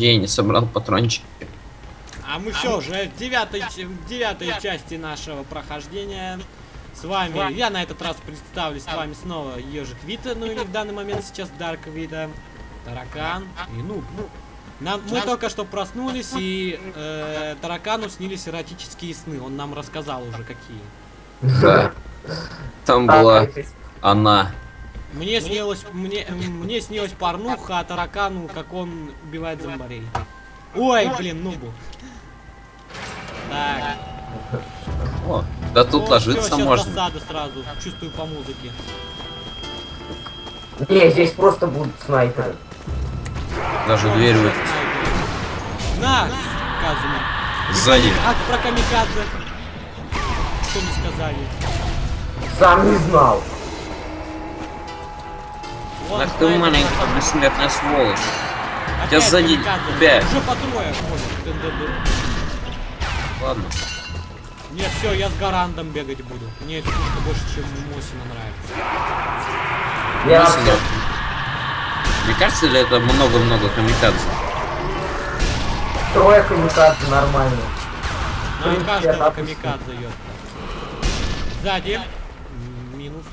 прохождения, собрал патрончики. А мы все уже в девятой, в девятой части нашего прохождения. С вами, я на этот раз представлю с вами снова Ежик Вита, ну или в данный момент сейчас Дарк Вита, Таракан и Нуб. Нам, мы только что проснулись, и э, Таракану снились эротические сны. Он нам рассказал уже какие. Да. Там была она. Мне снилось, мне, мне снилась порнуха, а Таракану, как он убивает зомбарей. Ой, блин, Нубу. Так. О, да тут О, ложиться всё, щас можно. засада сразу, чувствую по музыке. Не, здесь просто будут снайперы. Даже О, дверь вы... На, Казума. Сзади. А про камикадзе? Что не сказали? Сам не знал. Ах ты про- бессмертная сволочь. Опять тебя сзади, тебя. Уже по трое. Ладно. Нет, все, я с Гарандом бегать буду. Мне эта пушка больше, чем Мосина нравится. Я Мысль, вообще... Не кажется ли это много-много камикадзе? Трое камикадзе нормально. На принципе, каждого камикадзе идет. Сзади. Минус.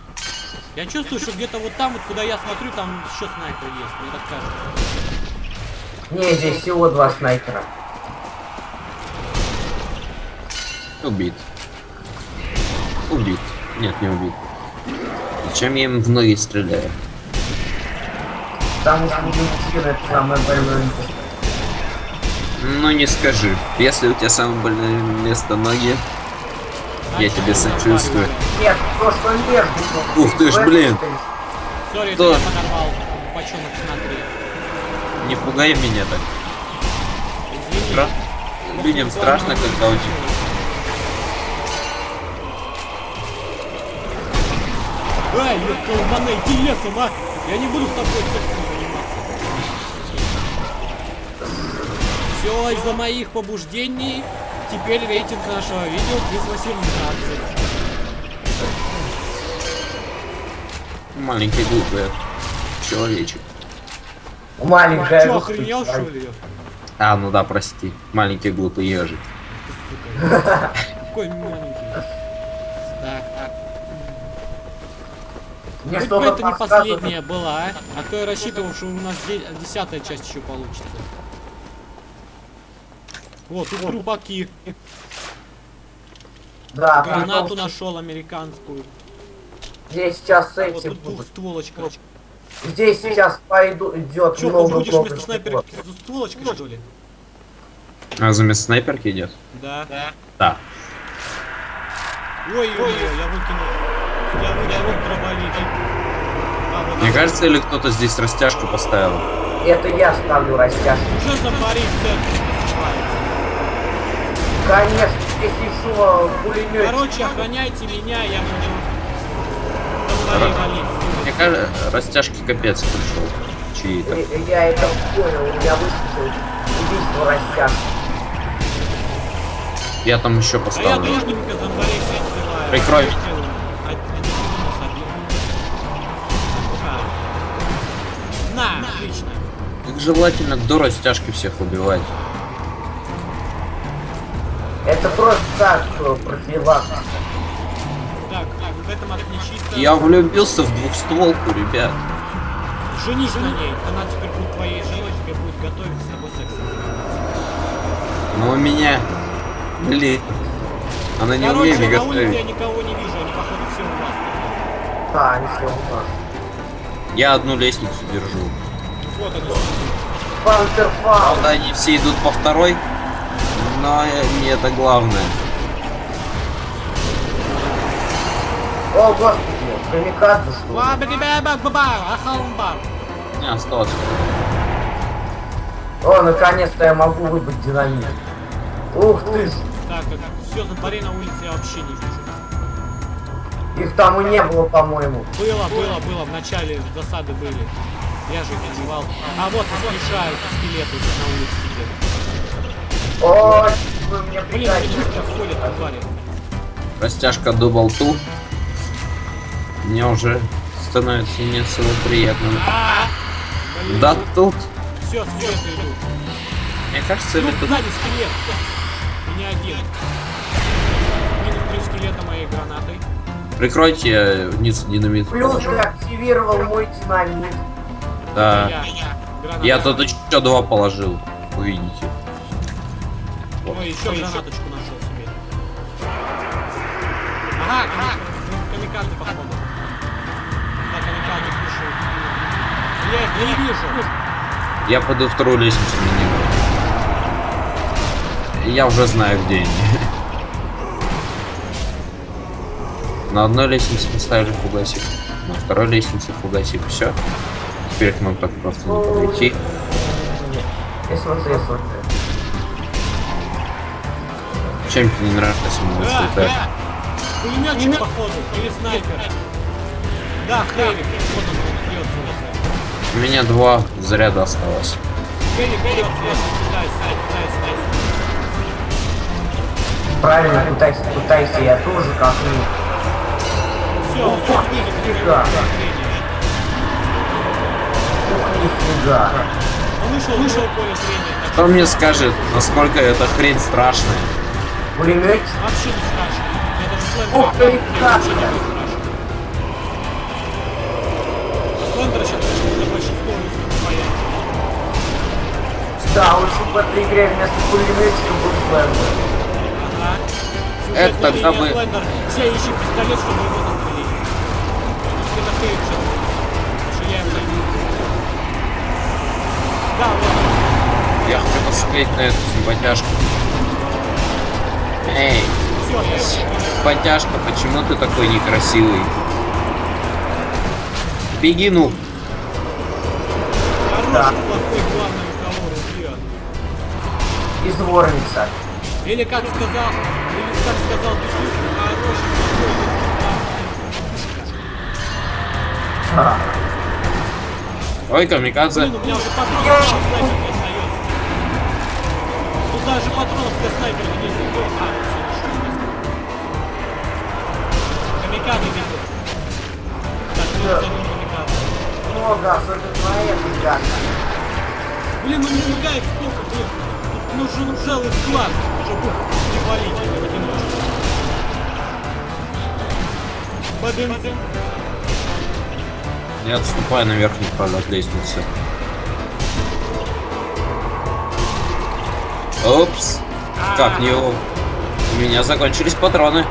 Я чувствую, что где-то вот там, вот куда я смотрю, там еще снайпер есть. Мне так кажется. Не, здесь всего два снайпера. Убит. Убит. Нет, не убит. Зачем я им в ноги стреляю? Потому что мужчина это самое больное место. Ну не скажи. Если у тебя самое больное место ноги, я тебе сочувствую. Нет, то, что между. Ух ты ж, блин. Сори, я подорвал бочонок смотри. Не пугай меня так. Стра- Людям страшно, когда тебя... Ай, я колбана, иди лесом, а! Я не буду с тобой заниматься. Все из-за моих побуждений. Теперь рейтинг нашего видео плюс 18. Маленький глупый человечек. Маленькая русская охренел, что ли? А, ну да, прости. Маленький глупый ежик. Какой маленький. Так, так. Мне это не последняя была, а? А то я рассчитывал, что у нас де- десятая часть еще получится. Вот, тут трупаки. Да, Гранату том, что нашел американскую. Здесь сейчас А вот эти тут будут. двухстволочка. Здесь сейчас пойду идет Че, много будешь много вместо снайперки с стволочкой, что ли? А заместо снайперки идет? Да. Да. Ой, ой, ой, я выкинул. Я выкинул дробовик. А, вот Мне кажется, или кто-то здесь растяжку поставил? Это я ставлю растяжку. В центре насыпается. Конечно, здесь еще пулемет. Короче, охраняйте меня, я буду. Мне кажется, растяжки капец пришел. Чьи-то. Я это понял, у меня выскочил убийство растяжки. Я там еще А я поставлю. взрываю. Прикрой. А. На, отлично. Как желательно до растяжки всех убивать. Это просто так, э, профилактика. Так, так, в этом чисто. Я влюбился в двухстволку, ребят. Женись на ней, она теперь будет твоей женой, тебе будет готовить с тобой секс. Но у меня... Блин. Она не Короче, умеет на улице я готовить. никого не вижу, они походу все у вас. Да, они все у нас. Я одну лестницу держу. Вот они. Пантерфаун. Правда, они все идут по второй, но не это главное. О, господи, камикадзе что. Не, осталось. О, наконец-то я могу выбыть динамит. Ух ты ж, Так, все, зомбарей на улице я вообще не вижу. их там и не было, по-моему. Было, было, было, в начале засады были. Я же их отживал. А вот воскрешаются скелеты на улице где. О, вы мне Блин, они быстро ходят, твари. Растяжка до болту. Мне уже становится не особо приятно. А, Да тут. Все, скелеты идут. Мне кажется, Ну, тут... сзади скелет. Не один. Минус три скелета моей гранатой. Прикройте вниз динамит. Плюс ты активировал мой динамит. Да. Я. Я тут еще два положил. Увидите. Ой, еще гранаточку нашел себе. Ага, ками- камикадзе походу. Да, камикадзе пришел. Я их не вижу. Я пойду вторую лестницу на них. Я уже знаю, где они. На одной лестнице поставили фугасик, на второй лестнице фугасик, все. Теперь к нам так просто не подойти. Я смотрю, я смотрю. Чем тебе не нравится мой Да. Пулеметчик походу. Или снайпер. Да. Вот он уже. У меня два заряда осталось. Пытайся, пытайся, Правильно, пытайся, пытайся, я тоже как ну. Все, видит Нифига. Ух, нифига. Он вышел, вышел в поле зрения. Кто мне скажет, насколько эта хрень страшная? Пулеметчик. что Вообще не страшно. Я даже Ух ты, вообще как не это? будет страшно. А сейчас. Да, лучше в этой игре вместо пулеметчика был слендер. Ага. Это тогда мы- Слендер. Все ищут пистолет, чтобы его застрелить. Это. Потому что я. Да, вот. Я хочу посмотреть на эту симпатяшку. Эй, симпатяшка, почему ты такой некрасивый? Беги, ну. Хороший, Да. ружье. Изворница. Или как сказал, или как сказал хороший, Ха. Ой, камикадзе. Блин, у меня уже патронов даже патронов для снайпера не было. А, все, решил. Камикадзе видел. Так, ну, Да. за ним камикадзе. Много, особенно на этой карте. Блин, ну не мигает сколько, блин. Тут нужен целый склад, чтобы припалить его в одиночку. Бадым-дым. Я отступаю на верхний пролет лестницы. Упс. Как не у... У меня закончились патроны.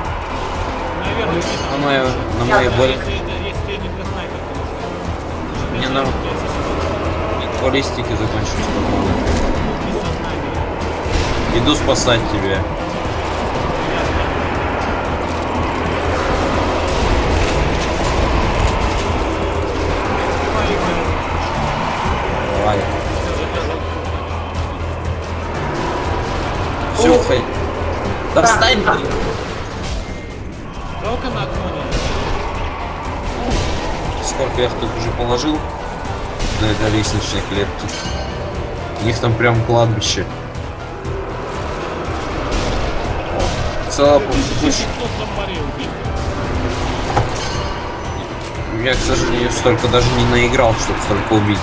Наверное. На мою, на мою боль. если, это- если не для снайпера, конечно. Не, Даже если я сейчас Баллистики закончились патроны. Иду спасать тебя. Да встань, блин. Жалко на Сколько я их тут уже положил на этой лестничной клетке. У них там прям кладбище. Убить. Я, к сожалению, столько даже не наиграл, чтобы столько убить.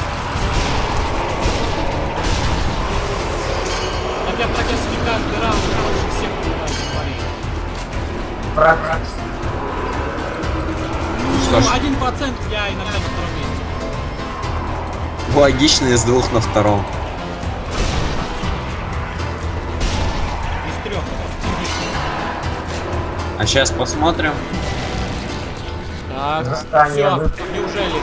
Логично из двух на втором. Из трех. А сейчас посмотрим. Так, Восстание все, неужели?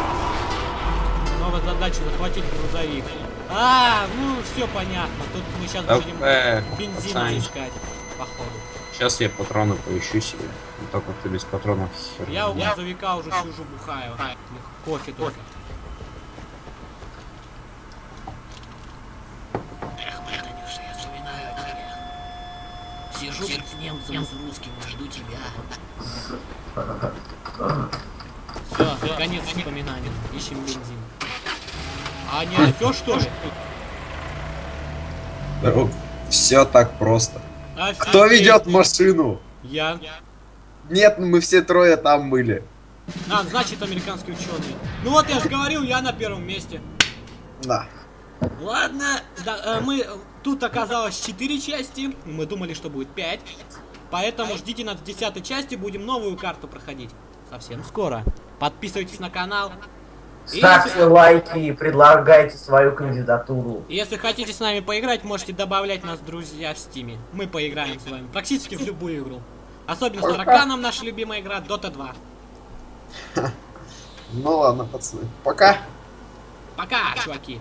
Новая задача захватить грузовик. А, ну все понятно. Тут мы сейчас Так, будем э, бензин пацаны. искать, походу. Сейчас я патроны поищу себе. Ну, Только ты без патронов Я у грузовика уже сижу, бухаю. Кофе только. Эх, моя Танюша, я вспоминаю о тебе. Сижу тут с немцем, с русским и жду тебя. Все, конец вспоминаний. Ищем бензин. А не все что ли? Все так просто. Кто Офигеть. ведет машину? Я. Нет, мы все трое там были. А, значит американский ученый. Ну вот я же говорил, я на первом месте. Да. Ладно, да, э, мы Тут оказалось 4 части, мы думали, что будет 5. Поэтому ждите нас в 10 части, будем новую карту проходить. Совсем скоро. Подписывайтесь на канал. Ставьте лайки и предлагайте свою кандидатуру. Если хотите с нами поиграть, можете добавлять нас в друзья в стиме. Мы поиграем с вами практически в любую игру. Особенно с тараканом наша любимая игра Dota 2. Ну ладно, пацаны. Пока. Пока, чуваки.